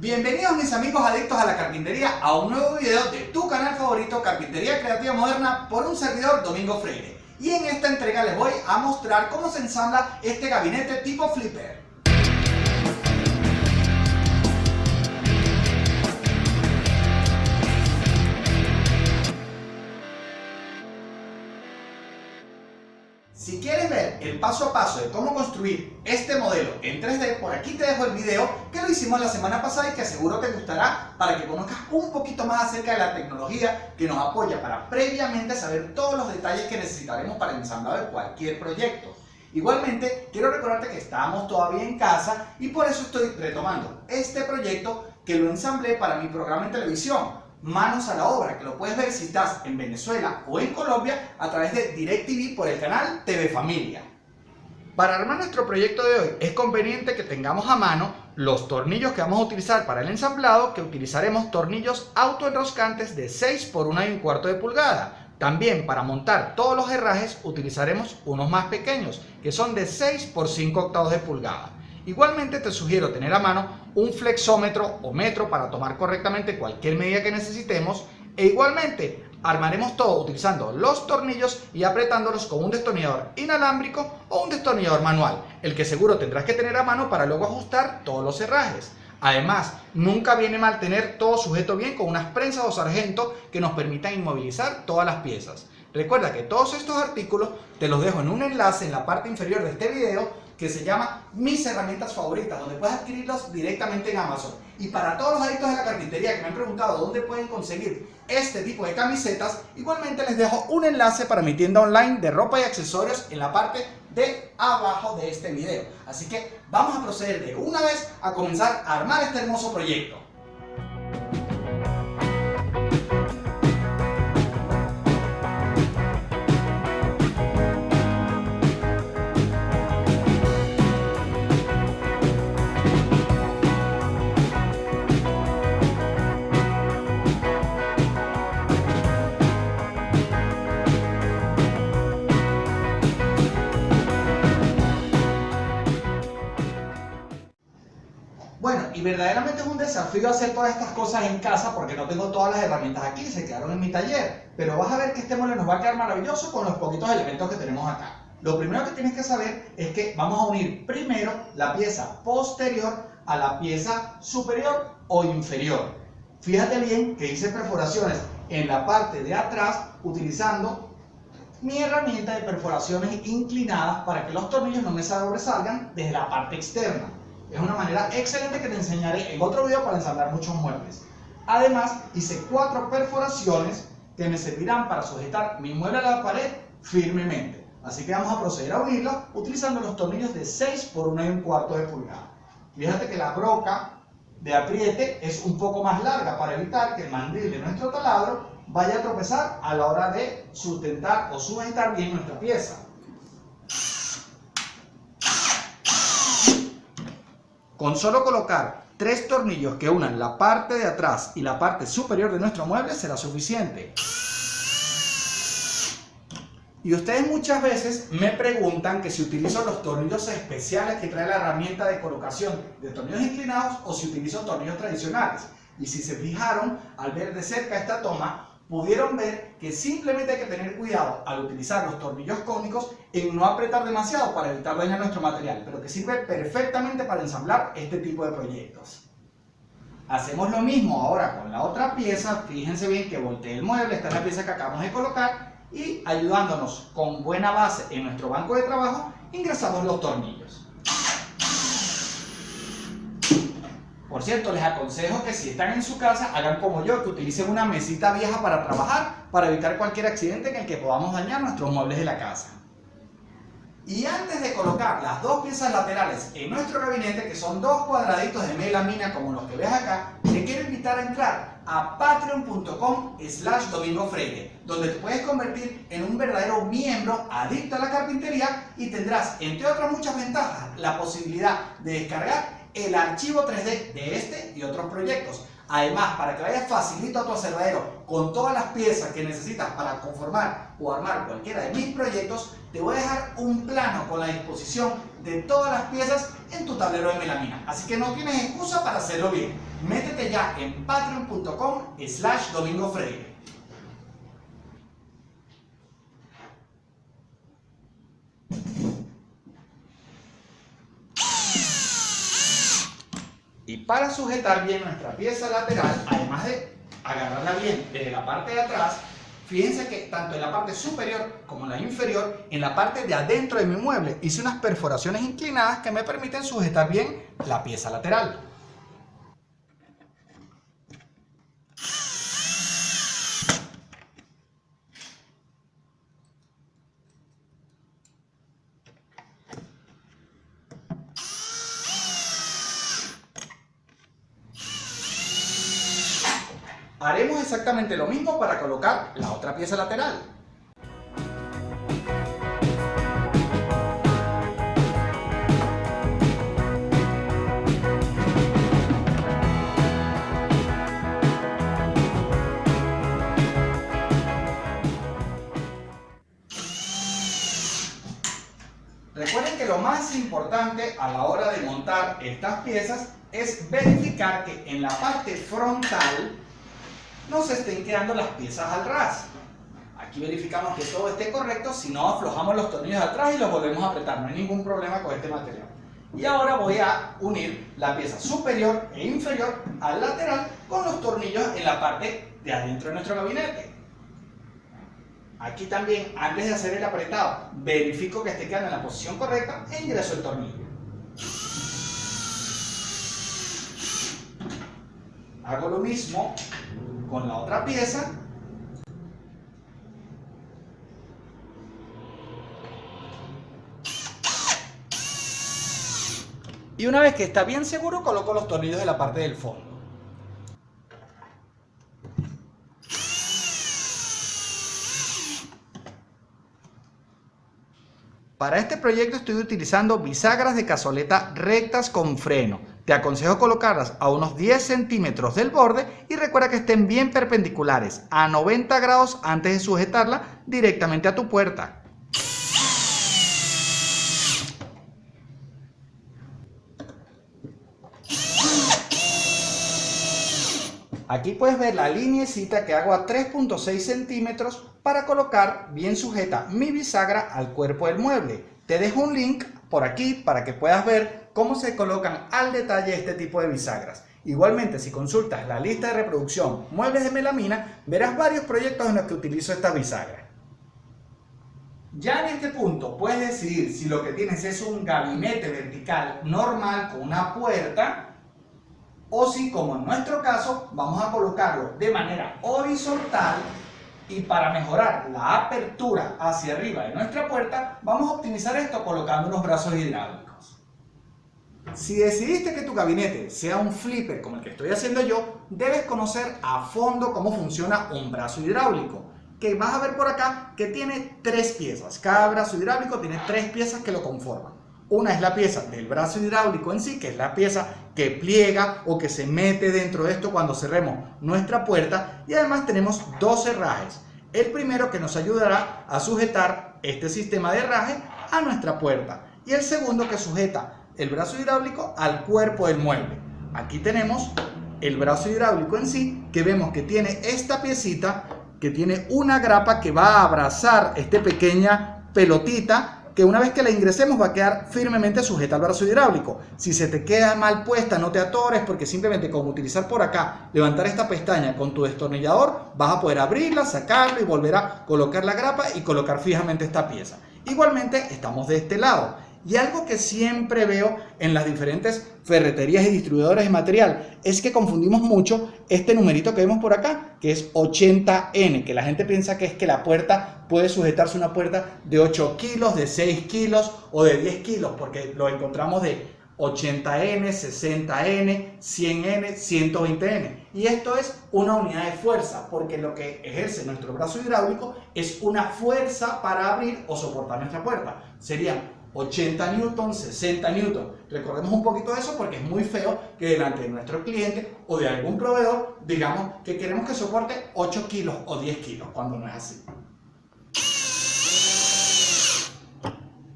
Bienvenidos mis amigos adictos a la carpintería a un nuevo video de tu canal favorito Carpintería Creativa Moderna por un servidor Domingo Freire. Y en esta entrega les voy a mostrar cómo se ensambla este gabinete tipo flipper. Si quieres ver el paso a paso de cómo construir este modelo en 3D, por aquí te dejo el video que lo hicimos la semana pasada y que seguro te gustará para que conozcas un poquito más acerca de la tecnología que nos apoya para previamente saber todos los detalles que necesitaremos para de cualquier proyecto. Igualmente, quiero recordarte que estamos todavía en casa y por eso estoy retomando este proyecto que lo ensamblé para mi programa en televisión manos a la obra, que lo puedes ver si estás en Venezuela o en Colombia a través de DirecTV por el canal TV Familia. Para armar nuestro proyecto de hoy es conveniente que tengamos a mano los tornillos que vamos a utilizar para el ensamblado, que utilizaremos tornillos autoenroscantes de 6 por 1 y un cuarto de pulgada. También para montar todos los herrajes utilizaremos unos más pequeños, que son de 6 por 5 octavos de pulgada. Igualmente te sugiero tener a mano un flexómetro o metro para tomar correctamente cualquier medida que necesitemos e igualmente armaremos todo utilizando los tornillos y apretándolos con un destornillador inalámbrico o un destornillador manual, el que seguro tendrás que tener a mano para luego ajustar todos los herrajes. Además, nunca viene mal tener todo sujeto bien con unas prensas o sargento que nos permitan inmovilizar todas las piezas. Recuerda que todos estos artículos te los dejo en un enlace en la parte inferior de este video que se llama Mis herramientas favoritas, donde puedes adquirirlos directamente en Amazon. Y para todos los adictos de la carpintería que me han preguntado dónde pueden conseguir este tipo de camisetas, igualmente les dejo un enlace para mi tienda online de ropa y accesorios en la parte de abajo de este video. Así que vamos a proceder de una vez a comenzar a armar este hermoso proyecto. Y verdaderamente es un desafío hacer todas estas cosas en casa porque no tengo todas las herramientas aquí, se quedaron en mi taller. Pero vas a ver que este mueble nos va a quedar maravilloso con los poquitos elementos que tenemos acá. Lo primero que tienes que saber es que vamos a unir primero la pieza posterior a la pieza superior o inferior. Fíjate bien que hice perforaciones en la parte de atrás utilizando mi herramienta de perforaciones inclinadas para que los tornillos no me sobresalgan desde la parte externa. Es una manera excelente que te enseñaré en otro video para ensamblar muchos muebles. Además, hice cuatro perforaciones que me servirán para sujetar mi mueble a la pared firmemente. Así que vamos a proceder a unirlos utilizando los tornillos de 6 por 1 y un cuarto de pulgada. Fíjate que la broca de apriete es un poco más larga para evitar que el mandril de nuestro taladro vaya a tropezar a la hora de sustentar o sujetar bien nuestra pieza. Con solo colocar tres tornillos que unan la parte de atrás y la parte superior de nuestro mueble será suficiente. Y ustedes muchas veces me preguntan que si utilizo los tornillos especiales que trae la herramienta de colocación de tornillos inclinados o si utilizo tornillos tradicionales. Y si se fijaron al ver de cerca esta toma, pudieron ver que simplemente hay que tener cuidado al utilizar los tornillos cónicos en no apretar demasiado para evitar dañar nuestro material, pero que sirve perfectamente para ensamblar este tipo de proyectos. Hacemos lo mismo ahora con la otra pieza, fíjense bien que volteé el mueble, esta es la pieza que acabamos de colocar y ayudándonos con buena base en nuestro banco de trabajo, ingresamos los tornillos. Por cierto, les aconsejo que si están en su casa, hagan como yo, que utilicen una mesita vieja para trabajar, para evitar cualquier accidente en el que podamos dañar nuestros muebles de la casa. Y antes de colocar las dos piezas laterales en nuestro gabinete, que son dos cuadraditos de melamina como los que ves acá, te quiero invitar a entrar a patreon.com slash domingo freire, donde te puedes convertir en un verdadero miembro adicto a la carpintería y tendrás, entre otras muchas ventajas, la posibilidad de descargar el archivo 3D de este y otros proyectos. Además, para que vayas facilito a tu aserradero con todas las piezas que necesitas para conformar o armar cualquiera de mis proyectos, te voy a dejar un plano con la disposición de todas las piezas en tu tablero de melamina. Así que no tienes excusa para hacerlo bien. métete ya en patreon.com slash domingo freire. Y para sujetar bien nuestra pieza lateral, además de agarrarla bien desde la parte de atrás, fíjense que tanto en la parte superior como en la inferior, en la parte de adentro de mi mueble, hice unas perforaciones inclinadas que me permiten sujetar bien la pieza lateral. Exactamente lo mismo para colocar la otra pieza lateral. Recuerden que lo más importante a la hora de montar estas piezas es verificar que en la parte frontal no se estén quedando las piezas al ras. Aquí verificamos que todo esté correcto, si no aflojamos los tornillos atrás y los volvemos a apretar, no hay ningún problema con este material. Y ahora voy a unir la pieza superior e inferior al lateral con los tornillos en la parte de adentro de nuestro gabinete. Aquí también, antes de hacer el apretado, verifico que esté quedando en la posición correcta e ingreso el tornillo. Hago lo mismo con la otra pieza. Y una vez que está bien seguro, coloco los tornillos de la parte del fondo. Para este proyecto estoy utilizando bisagras de cazoleta rectas con freno. Te aconsejo colocarlas a unos 10 centímetros del borde y recuerda que estén bien perpendiculares a 90 grados antes de sujetarla directamente a tu puerta. Aquí puedes ver la linecita que hago a 3.6 centímetros para colocar bien sujeta mi bisagra al cuerpo del mueble. Te dejo un link por aquí para que puedas ver cómo se colocan al detalle este tipo de bisagras. Igualmente, si consultas la lista de reproducción Muebles de Melamina, verás varios proyectos en los que utilizo esta bisagra. Ya en este punto puedes decidir si lo que tienes es un gabinete vertical normal con una puerta o si, como en nuestro caso, vamos a colocarlo de manera horizontal y para mejorar la apertura hacia arriba de nuestra puerta, vamos a optimizar esto colocando unos brazos hidráulicos. Si decidiste que tu gabinete sea un flipper como el que estoy haciendo yo, debes conocer a fondo cómo funciona un brazo hidráulico que vas a ver por acá que tiene tres piezas. Cada brazo hidráulico tiene tres piezas que lo conforman. Una es la pieza del brazo hidráulico en sí, que es la pieza que pliega o que se mete dentro de esto cuando cerremos nuestra puerta. Y además tenemos dos herrajes. El primero que nos ayudará a sujetar este sistema de herraje a nuestra puerta. Y el segundo que sujeta el brazo hidráulico al cuerpo del mueble. Aquí tenemos el brazo hidráulico en sí, que vemos que tiene esta piecita, que tiene una grapa que va a abrazar esta pequeña pelotita que una vez que la ingresemos va a quedar firmemente sujeta al brazo hidráulico. Si se te queda mal puesta, no te atores porque simplemente con utilizar por acá, levantar esta pestaña con tu destornillador, vas a poder abrirla, sacarla y volver a colocar la grapa y colocar fijamente esta pieza. Igualmente estamos de este lado. Y algo que siempre veo en las diferentes ferreterías y distribuidores de material es que confundimos mucho este numerito que vemos por acá, que es 80N, que la gente piensa que es que la puerta puede sujetarse una puerta de 8 kilos, de 6 kilos o de 10 kilos, porque lo encontramos de 80N, 60N, 100N, 120N. Y esto es una unidad de fuerza, porque lo que ejerce nuestro brazo hidráulico es una fuerza para abrir o soportar nuestra puerta. Serían 80 newton, 60 newton. Recordemos un poquito de eso porque es muy feo que delante de nuestro cliente o de algún proveedor digamos que queremos que soporte 8 kilos o 10 kilos cuando no es así.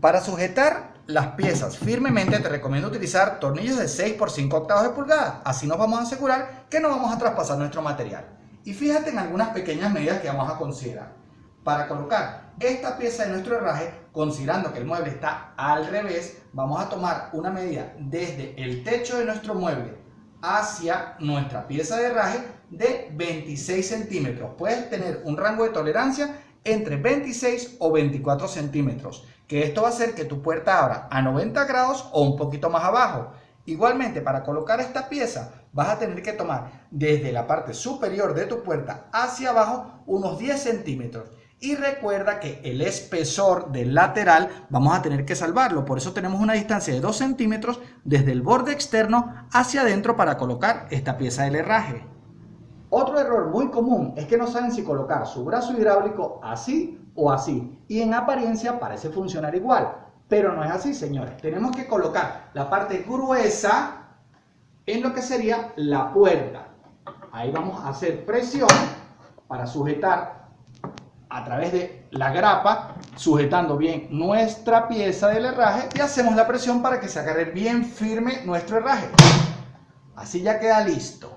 Para sujetar las piezas firmemente te recomiendo utilizar tornillos de 6 por 5 octavos de pulgada. Así nos vamos a asegurar que no vamos a traspasar nuestro material. Y fíjate en algunas pequeñas medidas que vamos a considerar. Para colocar esta pieza de nuestro herraje, considerando que el mueble está al revés, vamos a tomar una medida desde el techo de nuestro mueble hacia nuestra pieza de herraje de 26 centímetros. Puedes tener un rango de tolerancia entre 26 o 24 centímetros, que esto va a hacer que tu puerta abra a 90 grados o un poquito más abajo. Igualmente, para colocar esta pieza vas a tener que tomar desde la parte superior de tu puerta hacia abajo unos 10 centímetros. Y recuerda que el espesor del lateral vamos a tener que salvarlo. Por eso tenemos una distancia de 2 centímetros desde el borde externo hacia adentro para colocar esta pieza del herraje. Otro error muy común es que no saben si colocar su brazo hidráulico así o así. Y en apariencia parece funcionar igual. Pero no es así, señores. Tenemos que colocar la parte gruesa en lo que sería la puerta. Ahí vamos a hacer presión para sujetar a través de la grapa, sujetando bien nuestra pieza del herraje y hacemos la presión para que se agarre bien firme nuestro herraje. Así ya queda listo.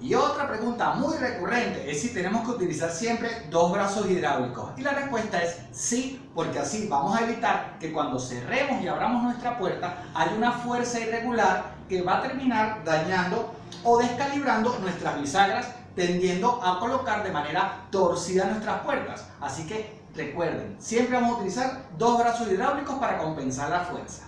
Y otra pregunta muy recurrente es si tenemos que utilizar siempre dos brazos hidráulicos. Y la respuesta es sí, porque así vamos a evitar que cuando cerremos y abramos nuestra puerta haya una fuerza irregular que va a terminar dañando o descalibrando nuestras bisagras, tendiendo a colocar de manera torcida nuestras puertas. Así que recuerden, siempre vamos a utilizar dos brazos hidráulicos para compensar la fuerza.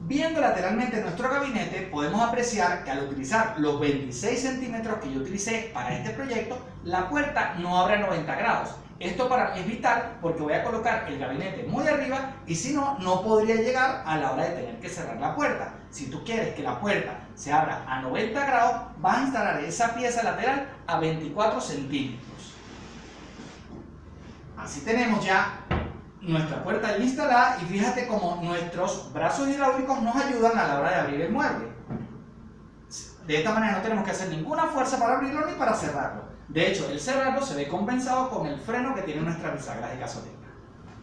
Viendo lateralmente nuestro gabinete, podemos apreciar que al utilizar los 26 centímetros que yo utilicé para este proyecto, la puerta no abre a 90 grados. Esto para evitar porque voy a colocar el gabinete muy arriba y si no, no podría llegar a la hora de tener que cerrar la puerta. Si tú quieres que la puerta se abra a 90 grados, vas a instalar esa pieza lateral a 24 centímetros. Así tenemos ya nuestra puerta instalada y fíjate cómo nuestros brazos hidráulicos nos ayudan a la hora de abrir el mueble. De esta manera no tenemos que hacer ninguna fuerza para abrirlo ni para cerrarlo. De hecho, el cerrarlo se ve compensado con el freno que tiene nuestra bisagra de gasolina.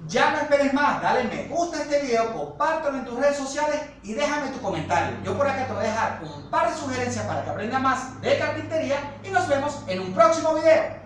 Ya no esperes más, dale me gusta a este video, compártelo en tus redes sociales y déjame tu comentario. Yo por acá te voy a dejar un par de sugerencias para que aprendas más de carpintería y nos vemos en un próximo video.